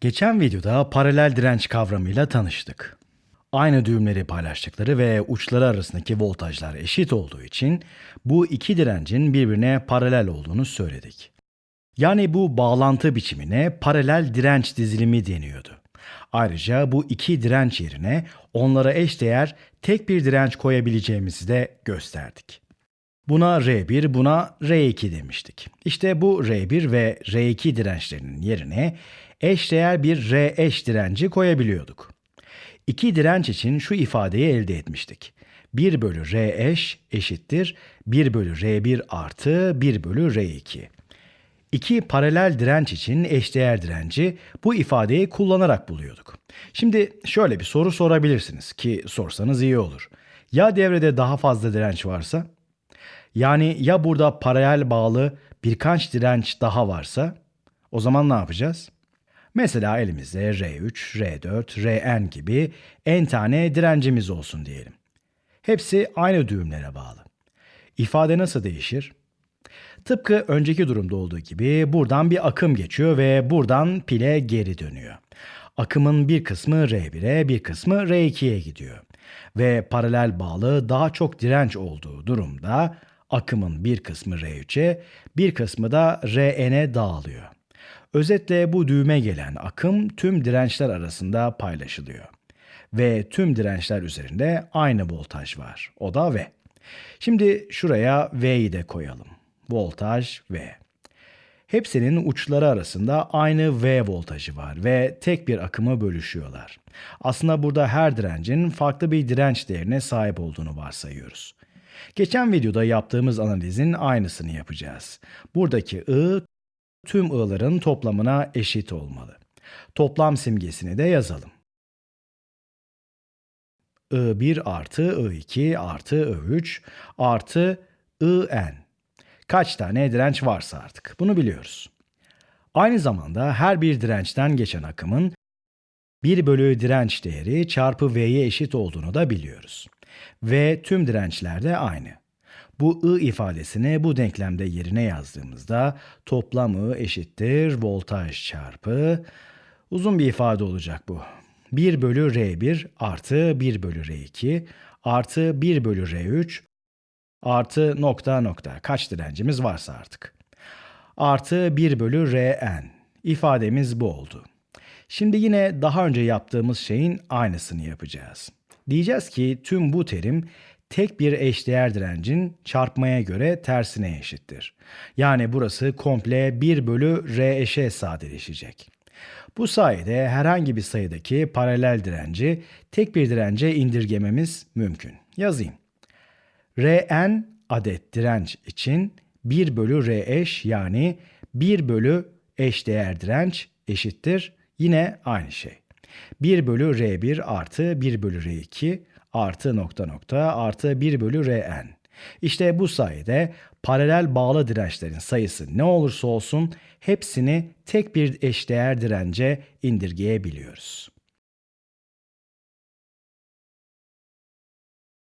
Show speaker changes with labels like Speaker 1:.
Speaker 1: Geçen videoda paralel direnç kavramıyla tanıştık. Aynı düğümleri paylaştıkları ve uçları arasındaki voltajlar eşit olduğu için bu iki direncin birbirine paralel olduğunu söyledik. Yani bu bağlantı biçimine paralel direnç dizilimi deniyordu. Ayrıca bu iki direnç yerine onlara eşdeğer tek bir direnç koyabileceğimizi de gösterdik. Buna R1, buna R2 demiştik. İşte bu R1 ve R2 dirençlerinin yerine eşdeğer bir R eş direnci koyabiliyorduk. İki direnç için şu ifadeyi elde etmiştik. 1 bölü R eş eşittir 1 bölü R1 artı 1 bölü R2. İki paralel direnç için eşdeğer direnci bu ifadeyi kullanarak buluyorduk. Şimdi şöyle bir soru sorabilirsiniz ki sorsanız iyi olur. Ya devrede daha fazla direnç varsa? Yani ya burada paralel bağlı birkaç direnç daha varsa? O zaman ne yapacağız? Mesela elimizde R3, R4, Rn gibi n tane direncimiz olsun diyelim. Hepsi aynı düğümlere bağlı. İfade nasıl değişir? Tıpkı önceki durumda olduğu gibi buradan bir akım geçiyor ve buradan pile geri dönüyor. Akımın bir kısmı R1'e, bir kısmı R2'ye gidiyor. Ve paralel bağlı daha çok direnç olduğu durumda akımın bir kısmı R3'e, bir kısmı da Rn'e dağılıyor. Özetle bu düğüme gelen akım tüm dirençler arasında paylaşılıyor. Ve tüm dirençler üzerinde aynı voltaj var. O da V. Şimdi şuraya V'yi de koyalım. Voltaj V. Hepsinin uçları arasında aynı V voltajı var ve tek bir akımı bölüşüyorlar. Aslında burada her direncin farklı bir direnç değerine sahip olduğunu varsayıyoruz. Geçen videoda yaptığımız analizin aynısını yapacağız. Buradaki I tüm I'ların toplamına eşit olmalı. Toplam simgesini de yazalım. I1 artı I2 artı I3 artı IN. Kaç tane direnç varsa artık bunu biliyoruz. Aynı zamanda her bir dirençten geçen akımın 1 bölü direnç değeri çarpı V'ye eşit olduğunu da biliyoruz. V tüm dirençlerde aynı. Bu I ifadesini bu denklemde yerine yazdığımızda toplam I eşittir voltaj çarpı uzun bir ifade olacak bu. 1 bölü R1 artı 1 bölü R2 artı 1 bölü R3 artı nokta nokta kaç direncimiz varsa artık. Artı 1 bölü Rn. İfademiz bu oldu. Şimdi yine daha önce yaptığımız şeyin aynısını yapacağız. Diyeceğiz ki tüm bu terim tek bir eşdeğer direncin çarpmaya göre tersine eşittir. Yani burası komple 1 bölü R eşe sadeleşecek. Bu sayede herhangi bir sayıdaki paralel direnci tek bir dirence indirgememiz mümkün. Yazayım. Rn adet direnç için 1 bölü R eş yani 1 bölü eşdeğer direnç eşittir yine aynı şey. 1 bölü R1 artı 1 bölü R2 artı nokta nokta artı 1 bölü Rn. İşte bu sayede paralel bağlı dirençlerin sayısı ne olursa olsun hepsini tek bir eşdeğer dirence indirgeyebiliyoruz.